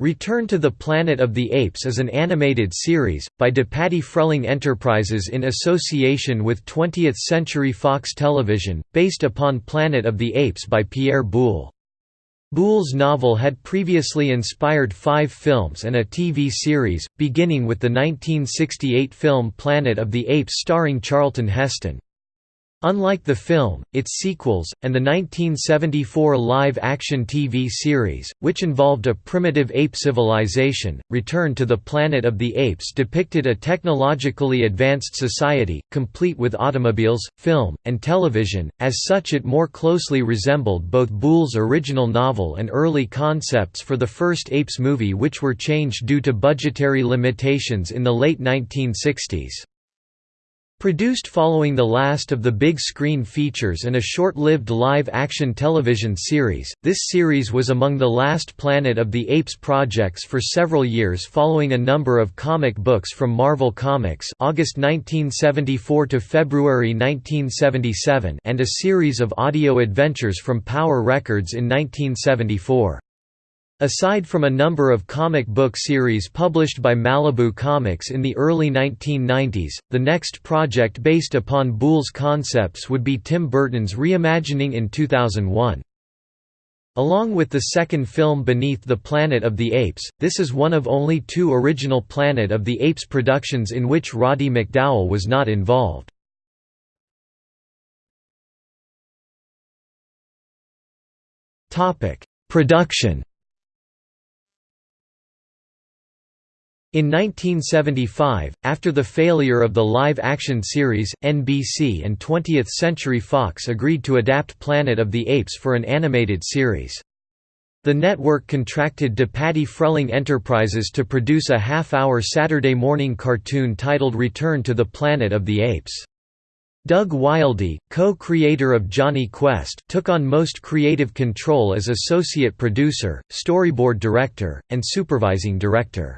Return to the Planet of the Apes is an animated series, by DePatie Freleng Enterprises in association with 20th Century Fox Television, based upon Planet of the Apes by Pierre Boulle. Boulle's novel had previously inspired five films and a TV series, beginning with the 1968 film Planet of the Apes starring Charlton Heston. Unlike the film, its sequels, and the 1974 live-action TV series, which involved a primitive ape civilization, Return to the Planet of the Apes depicted a technologically advanced society, complete with automobiles, film, and television, as such it more closely resembled both Boulle's original novel and early concepts for the first Apes movie which were changed due to budgetary limitations in the late 1960s. Produced following the last of the big screen features and a short-lived live-action television series, this series was among the last Planet of the Apes projects for several years following a number of comic books from Marvel Comics August 1974 to February 1977 and a series of audio adventures from Power Records in 1974. Aside from a number of comic book series published by Malibu Comics in the early 1990s, the next project based upon Boulle's concepts would be Tim Burton's reimagining in 2001. Along with the second film Beneath the Planet of the Apes, this is one of only two original Planet of the Apes productions in which Roddy McDowall was not involved. Production In 1975, after the failure of the live-action series, NBC and 20th Century Fox agreed to adapt Planet of the Apes for an animated series. The network contracted DePatie Freleng Enterprises to produce a half-hour Saturday morning cartoon titled Return to the Planet of the Apes. Doug Wildey, co-creator of Jonny Quest, took on most creative control as associate producer, storyboard director, and supervising director.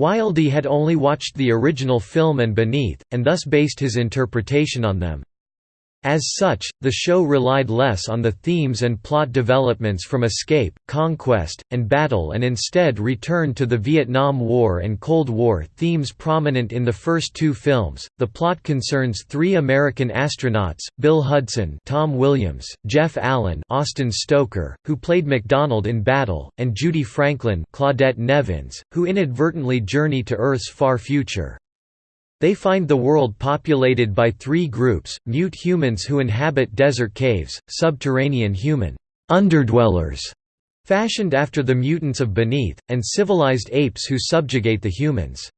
Wildey had only watched the original film and Beneath, and thus based his interpretation on them. As such, the show relied less on the themes and plot developments from escape, conquest, and battle and instead returned to the Vietnam War and Cold War themes prominent in the first two films. The plot concerns three American astronauts, Bill Hudson, Tom Williams, Jeff Allen, Austin Stoker, who played McDonald in Battle, and Judy Franklin, Claudette Nevins, who inadvertently journey to Earth's far future. They find the world populated by three groups, mute humans who inhabit desert caves, subterranean human underdwellers, fashioned after the mutants of beneath, and civilized apes who subjugate the humans.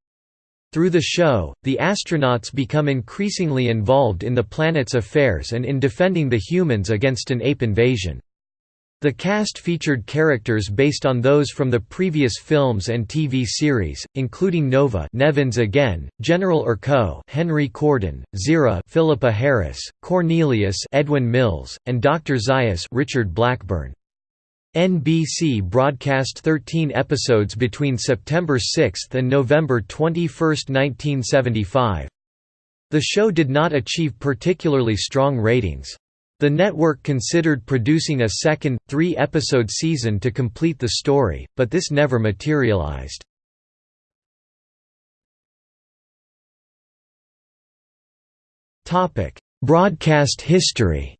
Through the show, the astronauts become increasingly involved in the planet's affairs and in defending the humans against an ape invasion. The cast featured characters based on those from the previous films and TV series, including Nova Nevins again, General Urko Henry Corden, Zira Philippa Harris, Cornelius Edwin Mills, and Dr. Zaius Richard Blackburn. NBC broadcast 13 episodes between September 6 and November 21, 1975. The show did not achieve particularly strong ratings. The network considered producing a second, three-episode season to complete the story, but this never materialized. Broadcast history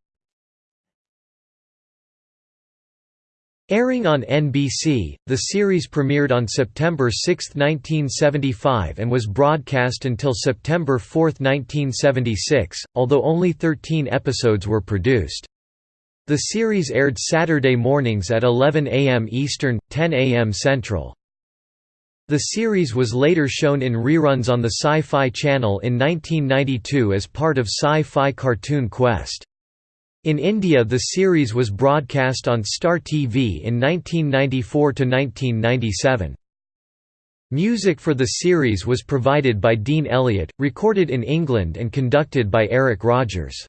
Airing on NBC, the series premiered on September 6, 1975 and was broadcast until September 4, 1976, although only 13 episodes were produced. The series aired Saturday mornings at 11 a.m. Eastern, 10 a.m. Central. The series was later shown in reruns on the Sci-Fi Channel in 1992 as part of Sci-Fi Cartoon Quest. In India the series was broadcast on Star TV in 1994–1997. Music for the series was provided by Dean Elliott, recorded in England and conducted by Eric Rogers.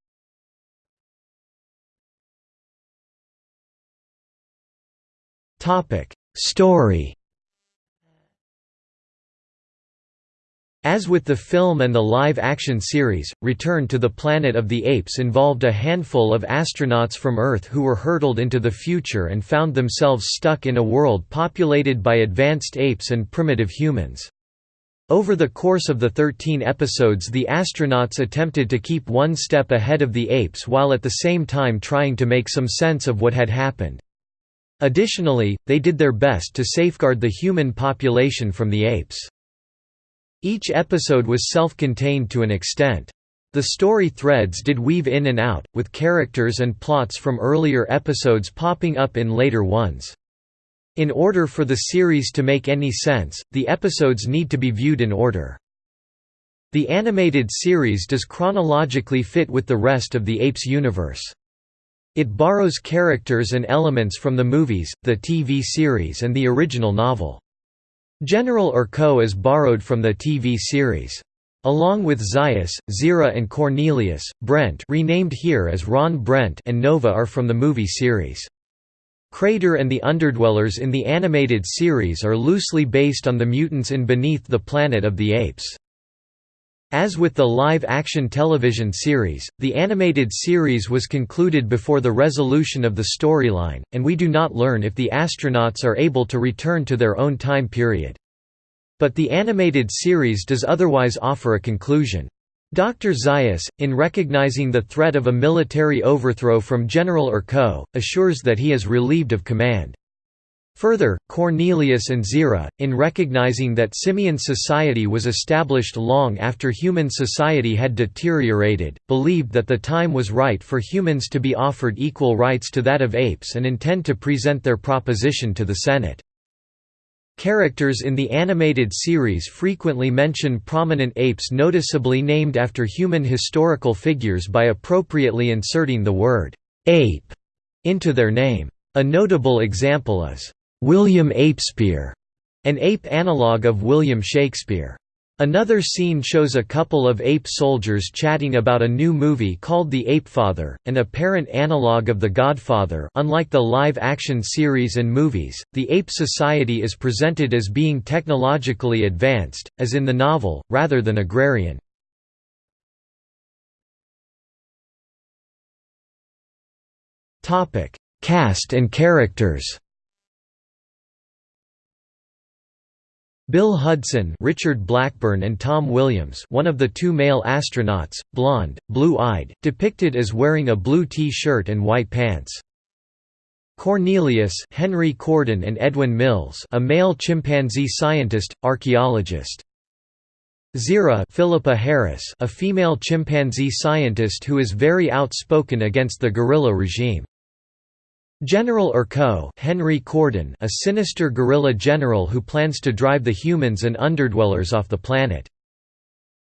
Story As with the film and the live-action series, Return to the Planet of the Apes involved a handful of astronauts from Earth who were hurtled into the future and found themselves stuck in a world populated by advanced apes and primitive humans. Over the course of the 13 episodes the astronauts attempted to keep one step ahead of the apes while at the same time trying to make some sense of what had happened. Additionally, they did their best to safeguard the human population from the apes. Each episode was self-contained to an extent. The story threads did weave in and out, with characters and plots from earlier episodes popping up in later ones. In order for the series to make any sense, the episodes need to be viewed in order. The animated series does chronologically fit with the rest of the Apes universe. It borrows characters and elements from the movies, the TV series and the original novel. General Urko is borrowed from the TV series. Along with Zaius, Zira and Cornelius, Brent renamed here as Ron Brent and Nova are from the movie series. Crater and the Underdwellers in the animated series are loosely based on the mutants in Beneath the Planet of the Apes. As with the live-action television series, the animated series was concluded before the resolution of the storyline, and we do not learn if the astronauts are able to return to their own time period. But the animated series does otherwise offer a conclusion. Dr. Zaius, in recognizing the threat of a military overthrow from General Urko, assures that he is relieved of command. Further, Cornelius and Zira, in recognizing that simian society was established long after human society had deteriorated, believed that the time was right for humans to be offered equal rights to that of apes and intend to present their proposition to the Senate. Characters in the animated series frequently mention prominent apes noticeably named after human historical figures by appropriately inserting the word «ape» into their name. A notable example is William Apespeare, an ape analogue of William Shakespeare. Another scene shows a couple of ape soldiers chatting about a new movie called The Ape Father, an apparent analogue of The Godfather unlike the live-action series and movies, the ape society is presented as being technologically advanced, as in the novel, rather than agrarian. Cast and characters Bill Hudson Richard Blackburn and Tom Williams one of the two male astronauts, blonde, blue-eyed, depicted as wearing a blue T-shirt and white pants. Cornelius Henry Corden and Edwin Mills a male chimpanzee scientist, archaeologist. Zira Philippa Harris a female chimpanzee scientist who is very outspoken against the gorilla regime. General Urko Henry Corden a sinister gorilla general who plans to drive the humans and underdwellers off the planet.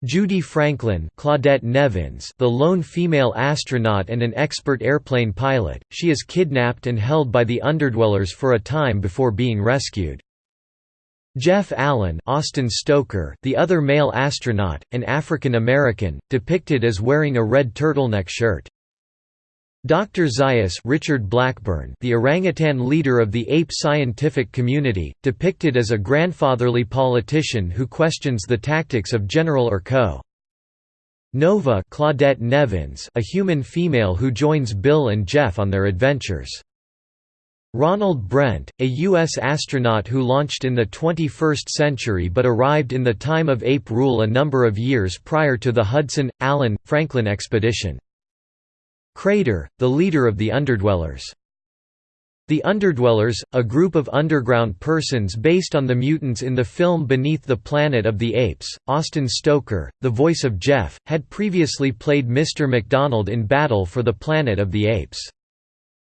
Judy Franklin Claudette Nevins the lone female astronaut and an expert airplane pilot, she is kidnapped and held by the underdwellers for a time before being rescued. Jeff Allen Austin Stoker the other male astronaut, an African American, depicted as wearing a red turtleneck shirt. Dr. Zaius Richard Blackburn the orangutan leader of the ape scientific community, depicted as a grandfatherly politician who questions the tactics of General Urko. Nova Claudette Nevins a human female who joins Bill and Jeff on their adventures. Ronald Brent, a U.S. astronaut who launched in the 21st century but arrived in the time of ape rule a number of years prior to the Hudson, Allen, Franklin expedition. Crater, the leader of the Underdwellers. The Underdwellers, a group of underground persons based on the mutants in the film Beneath the Planet of the Apes. Austin Stoker, the voice of Jeff, had previously played Mr. McDonald in Battle for the Planet of the Apes.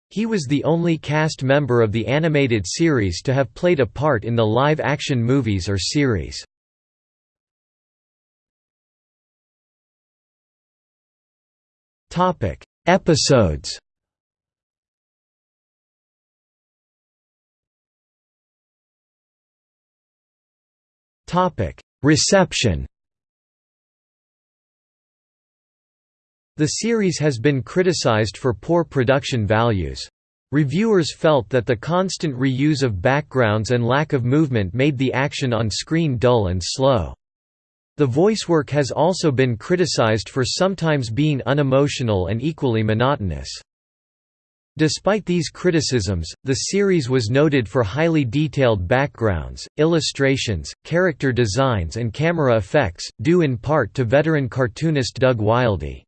He was the only cast member of the animated series to have played a part in the live-action movies or series. Topic: Episodes Reception The series has been criticized for poor production values. Reviewers felt that the constant reuse of backgrounds and lack of movement made the action on screen dull and slow. The voice work has also been criticized for sometimes being unemotional and equally monotonous. Despite these criticisms, the series was noted for highly detailed backgrounds, illustrations, character designs and camera effects, due in part to veteran cartoonist Doug Wildey.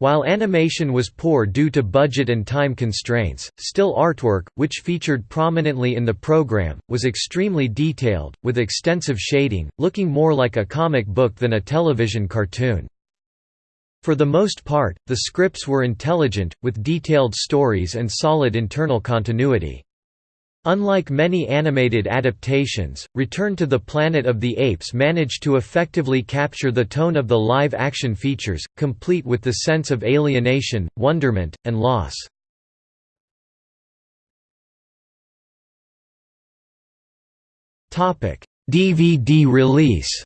While animation was poor due to budget and time constraints, still artwork, which featured prominently in the program, was extremely detailed, with extensive shading, looking more like a comic book than a television cartoon. For the most part, the scripts were intelligent, with detailed stories and solid internal continuity. Unlike many animated adaptations, Return to the Planet of the Apes managed to effectively capture the tone of the live-action features, complete with the sense of alienation, wonderment, and loss. DVD release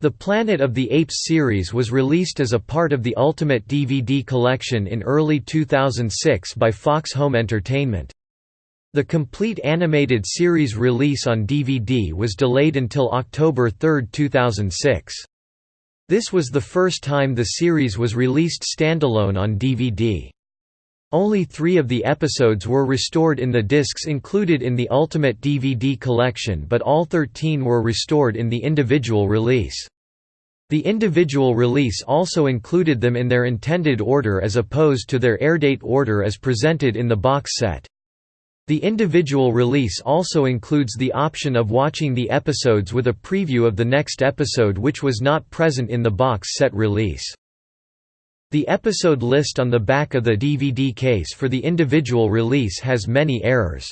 The Planet of the Apes series was released as a part of the Ultimate DVD collection in early 2006 by Fox Home Entertainment. The complete animated series release on DVD was delayed until October 3, 2006. This was the first time the series was released standalone on DVD. Only three of the episodes were restored in the discs included in the Ultimate DVD collection but all 13 were restored in the individual release. The individual release also included them in their intended order as opposed to their airdate order as presented in the box set. The individual release also includes the option of watching the episodes with a preview of the next episode which was not present in the box set release. The episode list on the back of the DVD case for the individual release has many errors.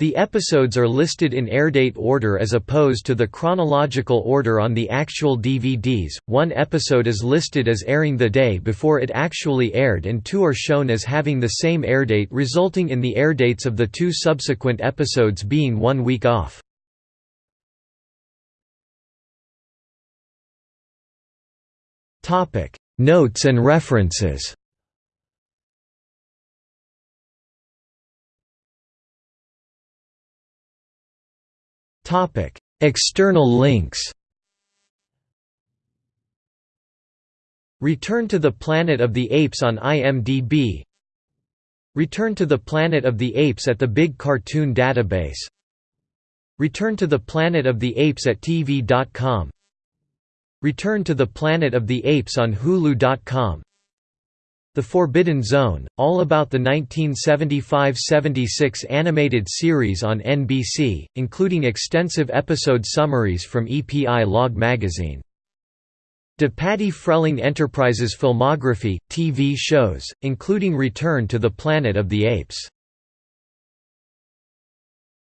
The episodes are listed in airdate order as opposed to the chronological order on the actual DVDs. One episode is listed as airing the day before it actually aired, and two are shown as having the same airdate, resulting in the airdates of the two subsequent episodes being one week off. Notes and references. External links. Return to the Planet of the Apes on IMDb Return to the Planet of the Apes at the Big Cartoon Database. Return to the Planet of the Apes at TV.com Return to the Planet of the Apes on Hulu.com The Forbidden Zone, all about the 1975–76 animated series on NBC, including extensive episode summaries from EPI Log magazine. DePatie Freleng Enterprises filmography, TV shows, including Return to the Planet of the Apes